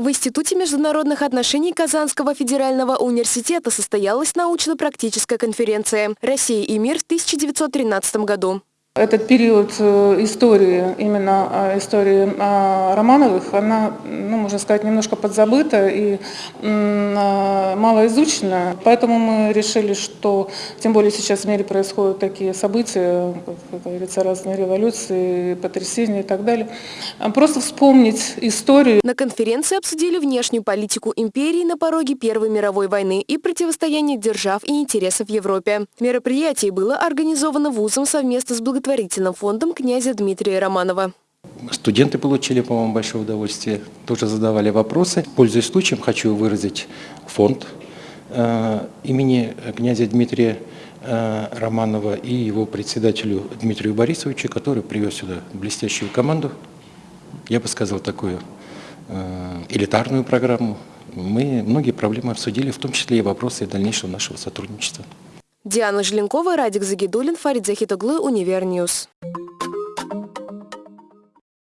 В Институте международных отношений Казанского федерального университета состоялась научно-практическая конференция «Россия и мир» в 1913 году. Этот период э, истории, именно э, истории э, Романовых, она, ну, можно сказать, немножко подзабыта и мало изучена. Поэтому мы решили, что, тем более сейчас в мире происходят такие события, как говорится, разные революции, потрясения и так далее, просто вспомнить историю. На конференции обсудили внешнюю политику империи на пороге Первой мировой войны и противостояние держав и интересов в Европе. Мероприятие было организовано вузом совместно с благотворительностью благотворительным фондом князя Дмитрия Романова. Студенты получили, по-моему, большое удовольствие, тоже задавали вопросы. Пользуясь случаем, хочу выразить фонд э, имени князя Дмитрия э, Романова и его председателю Дмитрию Борисовичу, который привез сюда блестящую команду, я бы сказал, такую э, элитарную программу. Мы многие проблемы обсудили, в том числе и вопросы дальнейшего нашего сотрудничества. Диана Желенкова, Радик Загидулин, Фарид Захитоглы, Univer News.